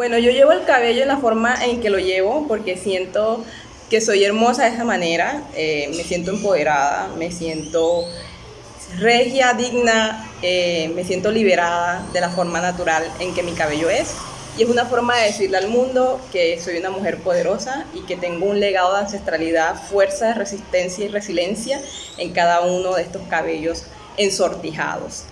Bueno, yo llevo el cabello en la forma en que lo llevo porque siento que soy hermosa de esa manera, eh, me siento empoderada, me siento regia, digna, eh, me siento liberada de la forma natural en que mi cabello es. Y es una forma de decirle al mundo que soy una mujer poderosa y que tengo un legado de ancestralidad, fuerza, resistencia y resiliencia en cada uno de estos cabellos ensortijados.